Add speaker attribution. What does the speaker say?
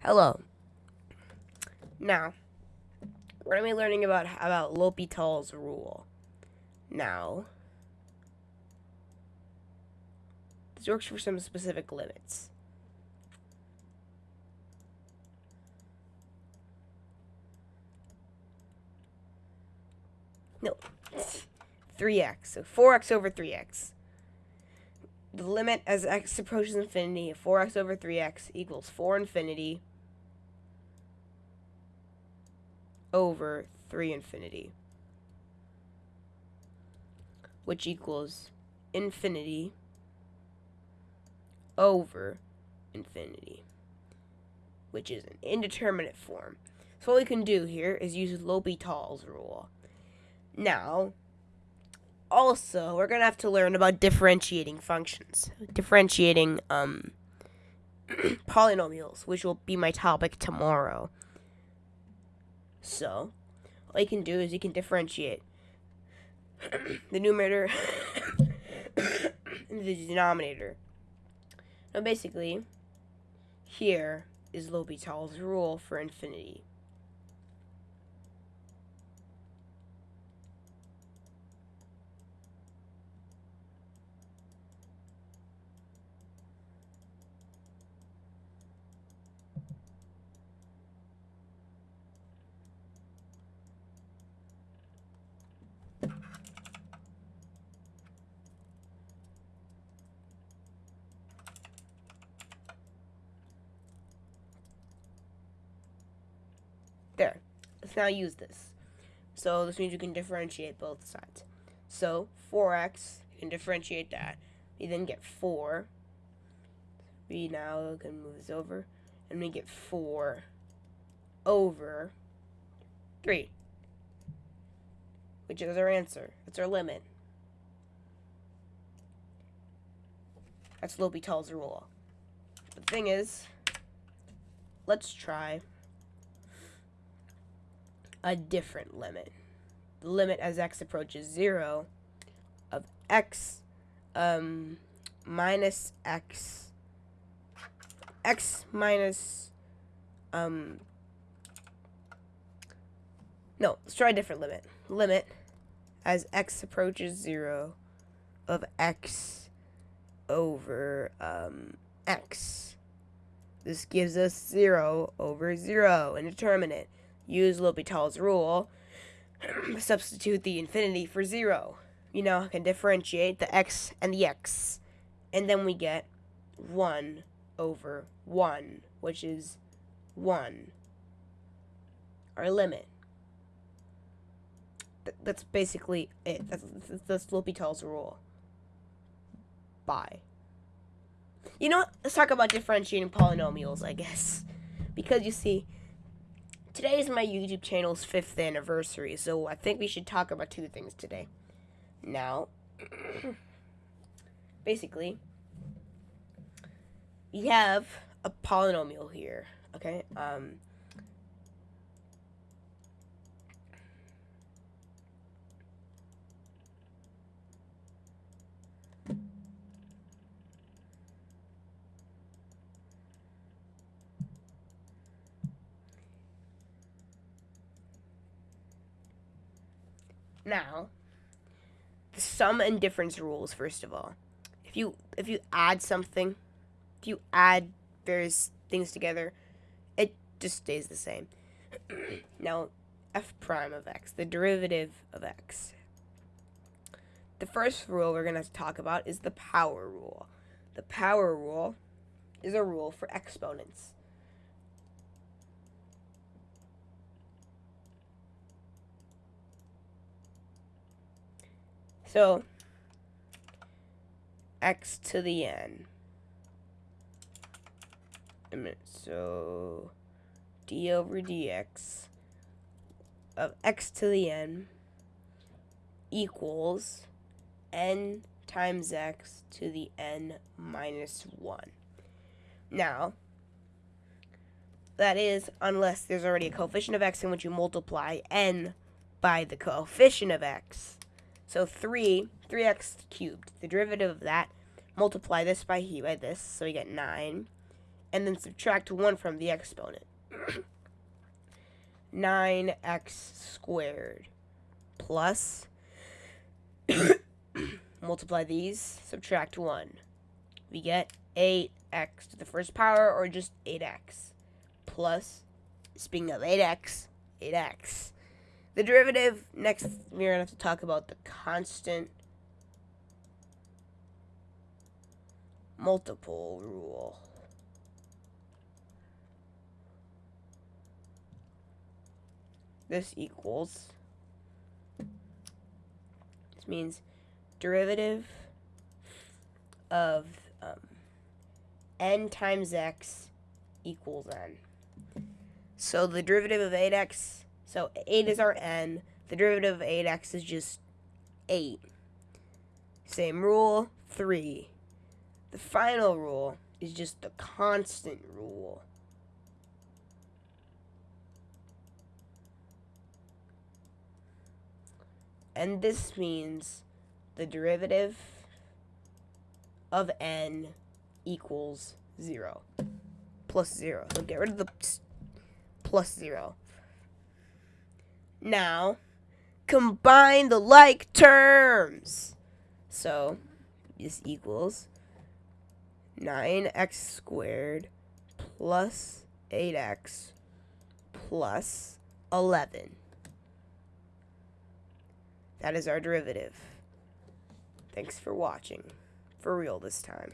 Speaker 1: Hello. Now, we're going to be learning about about L'Hopital's rule. Now, this works for some specific limits. No, 3x. So 4x over 3x. The limit as x approaches infinity of 4x over 3x equals 4 infinity over 3 infinity. Which equals infinity over infinity. Which is an indeterminate form. So what we can do here is use L'Hopital's rule. Now, also, we're going to have to learn about differentiating functions. Differentiating um, polynomials, which will be my topic tomorrow. So, all you can do is you can differentiate the numerator and the denominator. Now, basically, here is L'Hopital's rule for infinity. Let's now use this. So this means you can differentiate both sides. So 4x, you can differentiate that. We then get 4. We now can move this over. And we get 4 over 3. Which is our answer. That's our limit. That's L'Hopital's rule. But The thing is, let's try a different limit. The limit as x approaches 0 of x um, minus x x minus um no let's try a different limit. Limit as x approaches 0 of x over um, x. This gives us 0 over 0 indeterminate use L'Hopital's rule, substitute the infinity for 0. You know, I can differentiate the x and the x. And then we get 1 over 1, which is 1. Our limit. Th that's basically it. That's, that's, that's L'Hopital's rule. Bye. You know what? Let's talk about differentiating polynomials, I guess. Because you see, today is my YouTube channel's fifth anniversary, so I think we should talk about two things today. Now, basically, we have a polynomial here, okay? Um, Now, the sum and difference rules first of all. If you if you add something, if you add various things together, it just stays the same. now, f prime of x, the derivative of x. The first rule we're going to talk about is the power rule. The power rule is a rule for exponents. So, x to the n. so d over dx of x to the n equals n times x to the n minus 1. Now, that is unless there's already a coefficient of x in which you multiply n by the coefficient of x. So 3, 3x cubed. The derivative of that, multiply this by he by this, so we get 9, and then subtract 1 from the exponent. 9x squared plus multiply these, subtract 1. We get 8x to the first power or just 8x plus, speaking of 8x, 8x. The derivative, next we're going to have to talk about the constant multiple rule. This equals, this means derivative of um, n times x equals n. So the derivative of 8x, so 8 is our n, the derivative of 8x is just 8. Same rule, 3. The final rule is just the constant rule. And this means the derivative of n equals 0. Plus 0. So get rid of the plus 0. Now, combine the like terms. So, this equals 9x squared plus 8x plus 11. That is our derivative. Thanks for watching. For real this time.